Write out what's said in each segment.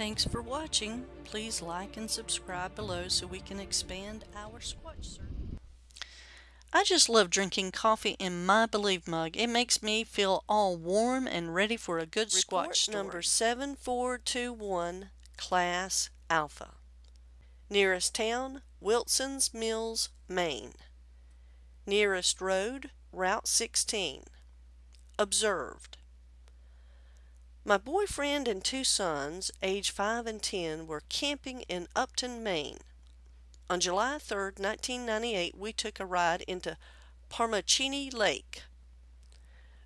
Thanks for watching. Please like and subscribe below so we can expand our Squatch search. I just love drinking coffee in my Believe mug. It makes me feel all warm and ready for a good Report Squatch story. number 7421, Class Alpha. Nearest town, Wilson's Mills, Maine. Nearest road, Route 16. Observed. My boyfriend and two sons, age 5 and 10, were camping in Upton, Maine. On July 3, 1998, we took a ride into Parmachenee Lake.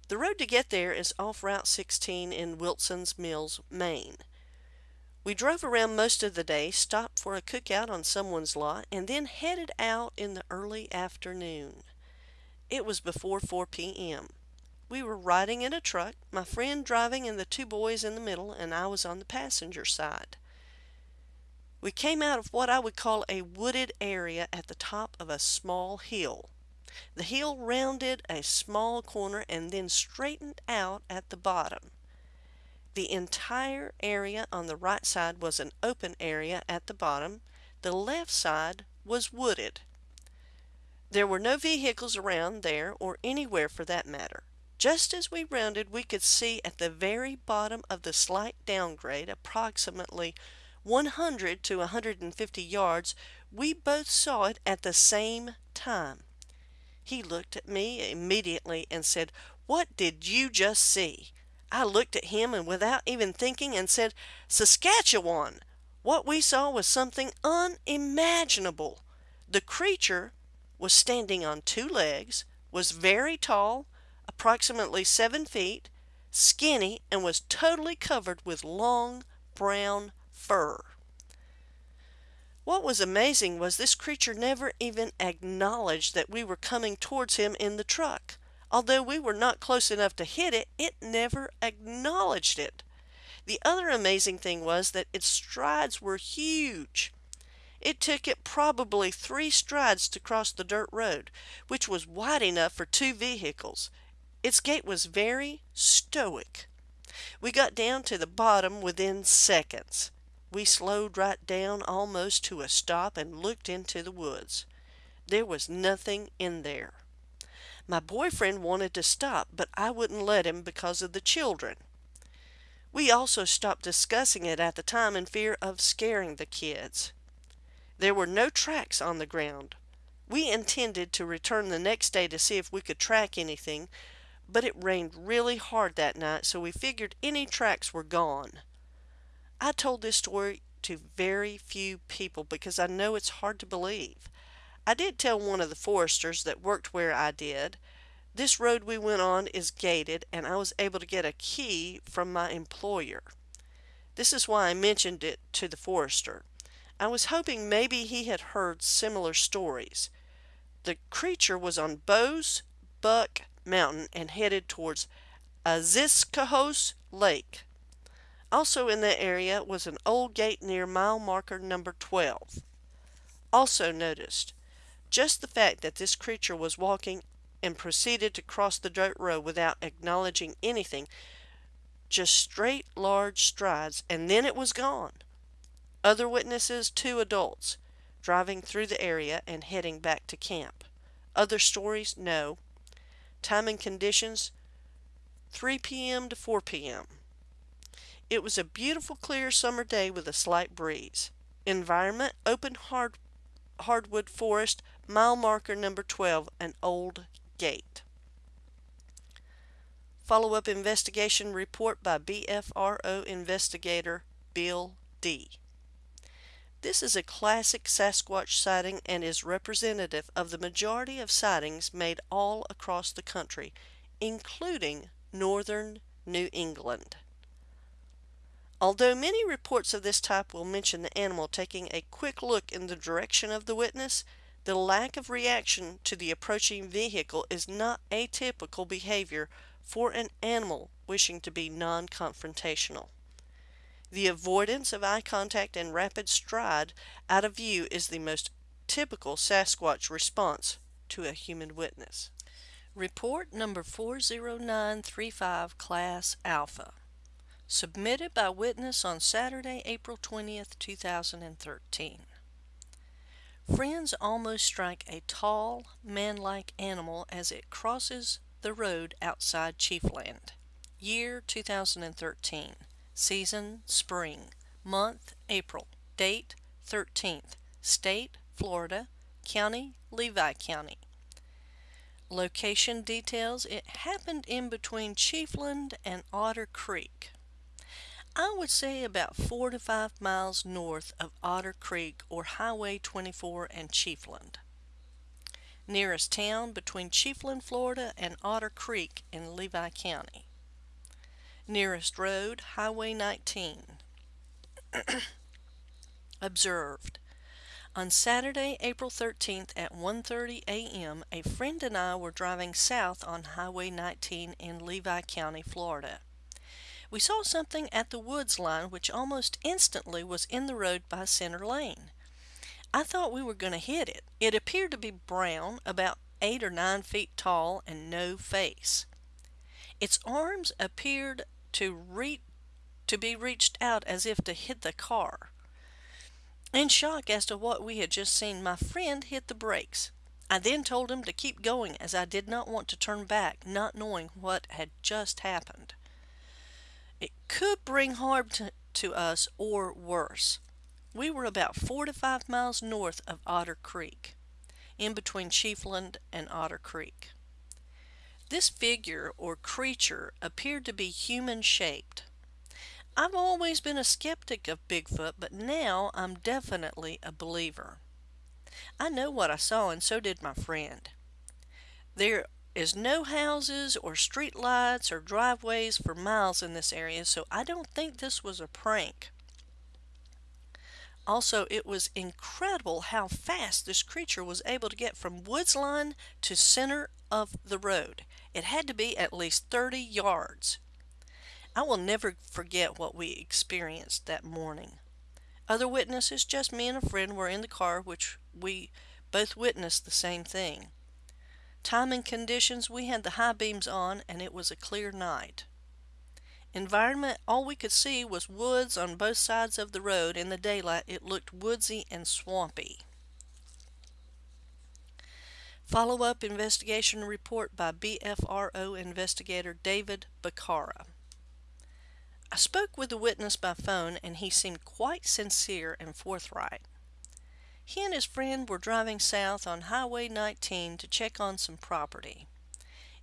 The road to get there is off Route 16 in Wilson's Mills, Maine. We drove around most of the day, stopped for a cookout on someone's lot, and then headed out in the early afternoon. It was before 4 p.m. We were riding in a truck, my friend driving and the two boys in the middle, and I was on the passenger side. We came out of what I would call a wooded area at the top of a small hill. The hill rounded a small corner and then straightened out at the bottom. The entire area on the right side was an open area at the bottom. The left side was wooded. There were no vehicles around there or anywhere for that matter. Just as we rounded, we could see at the very bottom of the slight downgrade, approximately 100 to 150 yards, we both saw it at the same time. He looked at me immediately and said, What did you just see? I looked at him and without even thinking and said, Sasquatch! What we saw was something unimaginable. The creature was standing on two legs, was very tall, approximately seven feet, skinny, and was totally covered with long brown fur. What was amazing was this creature never even acknowledged that we were coming towards him in the truck. Although we were not close enough to hit it, it never acknowledged it. The other amazing thing was that its strides were huge. It took it probably three strides to cross the dirt road, which was wide enough for two vehicles. Its gait was very stoic. We got down to the bottom within seconds. We slowed right down almost to a stop and looked into the woods. There was nothing in there. My boyfriend wanted to stop, but I wouldn't let him because of the children. We also stopped discussing it at the time in fear of scaring the kids. There were no tracks on the ground. We intended to return the next day to see if we could track anything, but it rained really hard that night, so we figured any tracks were gone. I told this story to very few people because I know it's hard to believe. I did tell one of the foresters that worked where I did. This road we went on is gated and I was able to get a key from my employer. This is why I mentioned it to the forester. I was hoping maybe he had heard similar stories. The creature was on Bose Buck Mountain and headed towards Aziscohos Lake. Also in that area was an old gate near mile marker number 12. Also noticed, just the fact that this creature was walking and proceeded to cross the dirt road without acknowledging anything, just straight large strides, and then it was gone. Other witnesses, two adults, driving through the area and heading back to camp. Other stories, no. Time and conditions, 3 p.m. to 4 p.m. It was a beautiful clear summer day with a slight breeze. Environment, open hard, hardwood forest, mile marker number 12, an old gate. Follow-up investigation report by BFRO investigator Bill D. This is a classic Sasquatch sighting and is representative of the majority of sightings made all across the country, including northern New England. Although many reports of this type will mention the animal taking a quick look in the direction of the witness, the lack of reaction to the approaching vehicle is not atypical behavior for an animal wishing to be non-confrontational. The avoidance of eye contact and rapid stride out of view is the most typical Sasquatch response to a human witness. Report number 40935 Class Alpha. Submitted by witness on Saturday, April 20th, 2013. Friends almost strike a tall, man-like animal as it crosses the road outside Chiefland. Year 2013. Season spring. Month April. Date 13th. State Florida. County Levy County. Location details it happened in between Chiefland and Otter Creek. I would say about four to five miles north of Otter Creek or Highway 24 and Chiefland. Nearest town between Chiefland, Florida and Otter Creek in Levy County. Nearest road, Highway 19. Observed. On Saturday, April 13th at 1.30 a.m., a friend and I were driving south on Highway 19 in Levy County, Florida. We saw something at the woods line which almost instantly was in the road by center lane. I thought we were going to hit it. It appeared to be brown, about eight or nine feet tall, and no face. Its arms appeared to reach to be reached out as if to hit the car. In shock as to what we had just seen, my friend hit the brakes. I then told him to keep going as I did not want to turn back, not knowing what had just happened. It could bring harm to, to us or worse. We were about four to five miles north of Otter Creek, in between Chiefland and Otter Creek. This figure or creature appeared to be human shaped. I've always been a skeptic of Bigfoot, but now I'm definitely a believer. I know what I saw, and so did my friend. There is no houses or street lights or driveways for miles in this area, so I don't think this was a prank. Also, it was incredible how fast this creature was able to get from woods line to center of the road. It had to be at least 30 yards. I will never forget what we experienced that morning. Other witnesses, just me and a friend, were in the car, which we both witnessed the same thing. Time and conditions, we had the high beams on and it was a clear night. Environment, all we could see was woods on both sides of the road. In the daylight, it looked woodsy and swampy. Follow-up investigation report by BFRO investigator David Bacara. I spoke with the witness by phone and he seemed quite sincere and forthright. He and his friend were driving south on Highway 19 to check on some property.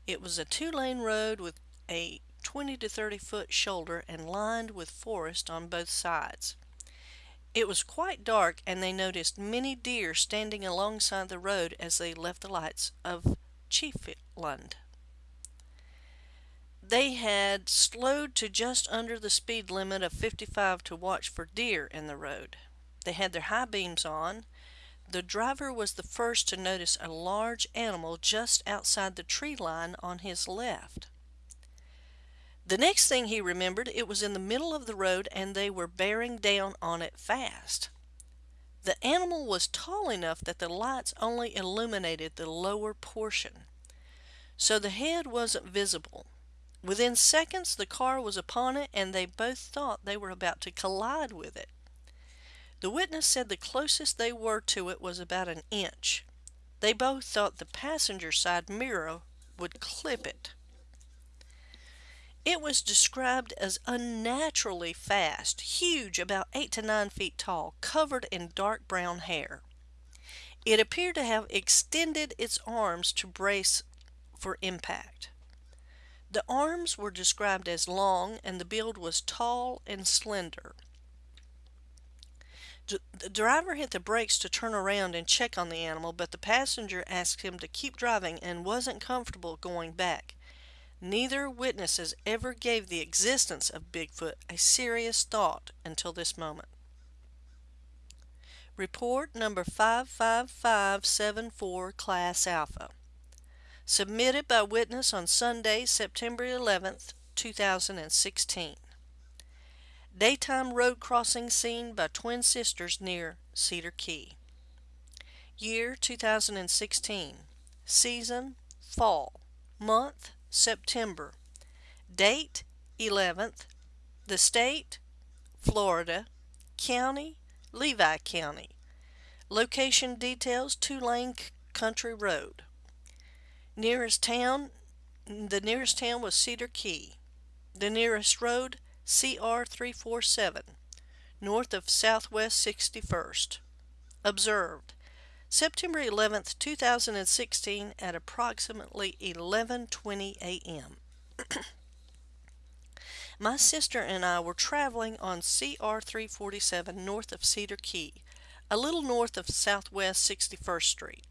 It was a two-lane road with a 20 to 30 foot shoulder and lined with forest on both sides. It was quite dark and they noticed many deer standing alongside the road as they left the lights of Chiefland. They had slowed to just under the speed limit of 55 to watch for deer in the road. They had their high beams on. The driver was the first to notice a large animal just outside the tree line on his left. The next thing he remembered, it was in the middle of the road and they were bearing down on it fast. The animal was tall enough that the lights only illuminated the lower portion, so the head wasn't visible. Within seconds, the car was upon it and they both thought they were about to collide with it. The witness said the closest they were to it was about an inch. They both thought the passenger side mirror would clip it. It was described as unnaturally fast, huge, about 8 to 9 feet tall, covered in dark brown hair. It appeared to have extended its arms to brace for impact. The arms were described as long and the build was tall and slender. The driver hit the brakes to turn around and check on the animal, but the passenger asked him to keep driving and wasn't comfortable going back. Neither witnesses ever gave the existence of Bigfoot a serious thought until this moment. Report number 55574 Class Alpha. Submitted by witness on Sunday, September 11th, 2016. Daytime road crossing seen by twin sisters near Cedar Key. Year 2016. Season Fall. Month September. Date 11th. The state, Florida. County, Levy County. Location details, two-lane country road. Nearest town, the nearest town was Cedar Key. The nearest road, CR 347, north of Southwest 61st. Observed, September 11, 2016 at approximately 11:20 a.m. My sister and I were traveling on CR 347 north of Cedar Key, a little north of Southwest 61st Street.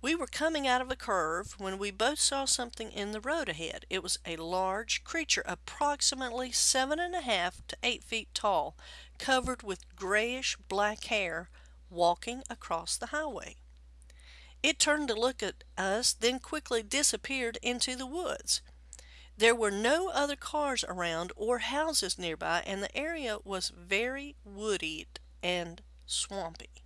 We were coming out of a curve when we both saw something in the road ahead. It was a large creature approximately seven and a half to eight feet tall, covered with grayish black hair, walking across the highway. It turned to look at us, then quickly disappeared into the woods. There were no other cars around or houses nearby, and the area was very wooded and swampy.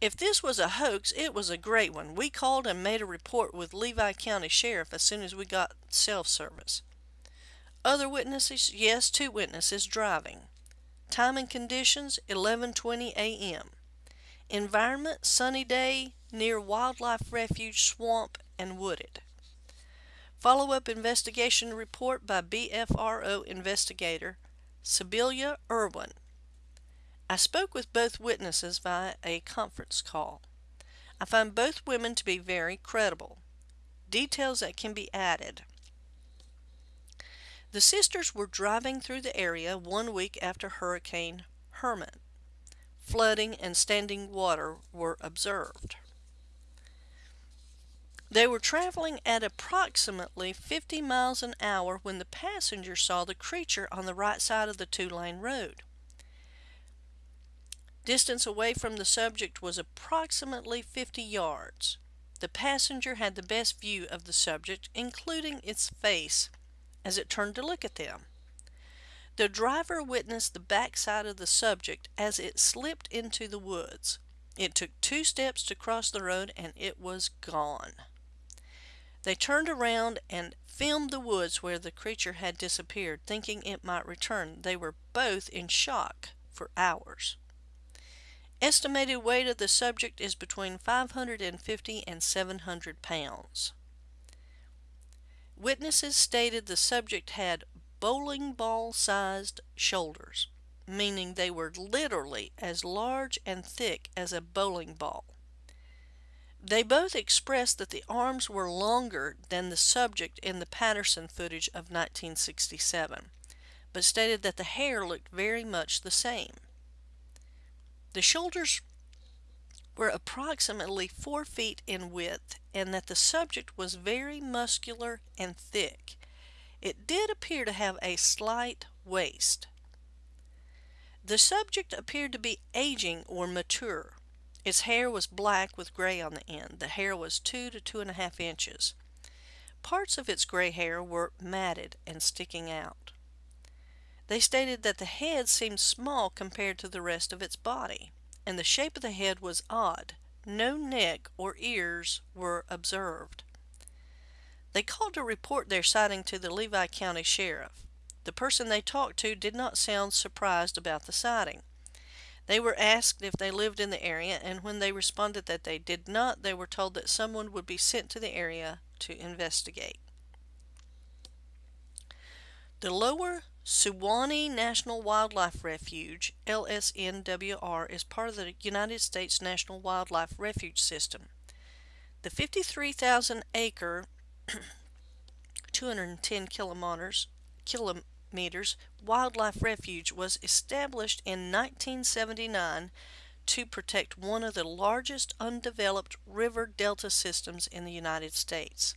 If this was a hoax, it was a great one. We called and made a report with Levy County Sheriff as soon as we got self service. Other witnesses? Yes, two witnesses driving. Time and conditions 11:20 a.m. Environment sunny day near wildlife refuge swamp and wooded. Follow-up investigation report by BFRO investigator Sibylla Irwin. I spoke with both witnesses via a conference call. I find both women to be very credible. Details that can be added. The sisters were driving through the area one week after Hurricane Hermine. Flooding and standing water were observed. They were traveling at approximately 50 miles an hour when the passenger saw the creature on the right side of the two-lane road. Distance away from the subject was approximately 50 yards. The passenger had the best view of the subject, including its face, as it turned to look at them. The driver witnessed the backside of the subject as it slipped into the woods. It took two steps to cross the road and it was gone. They turned around and filmed the woods where the creature had disappeared, thinking it might return. They were both in shock for hours. Estimated weight of the subject is between 550 and 700 pounds. Witnesses stated the subject had bowling ball sized shoulders, meaning they were literally as large and thick as a bowling ball. They both expressed that the arms were longer than the subject in the Patterson footage of 1967, but stated that the hair looked very much the same. The shoulders were approximately four feet in width and that the subject was very muscular and thick. It did appear to have a slight waist. The subject appeared to be aging or mature. Its hair was black with gray on the end. The hair was two to two and a half inches. Parts of its gray hair were matted and sticking out. They stated that the head seemed small compared to the rest of its body, and the shape of the head was odd. No neck or ears were observed. They called to report their sighting to the Levy County Sheriff. The person they talked to did not sound surprised about the sighting. They were asked if they lived in the area, and when they responded that they did not, they were told that someone would be sent to the area to investigate. The Lower Suwannee National Wildlife Refuge, LSNWR, is part of the United States National Wildlife Refuge System. The 53,000 acre 210 kilometers, kilometers wildlife refuge was established in 1979 to protect one of the largest undeveloped river delta systems in the United States.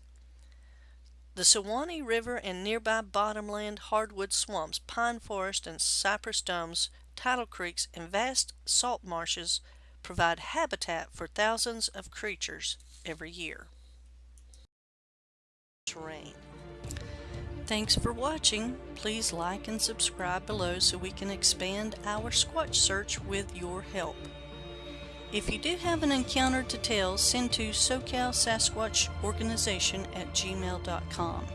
The Suwannee River and nearby bottomland hardwood swamps, pine forest and cypress domes, tidal creeks, and vast salt marshes provide habitat for thousands of creatures every year. Terrain. Thanks for watching. Please like and subscribe below so we can expand our Squatch search with your help. If you do have an encounter to tell, send to SoCal Sasquatch Organization at gmail.com.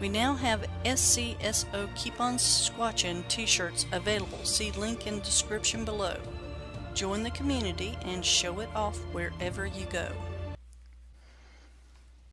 We now have SCSO Keep On Squatchin t-shirts available. See link in description below. Join the community and show it off wherever you go.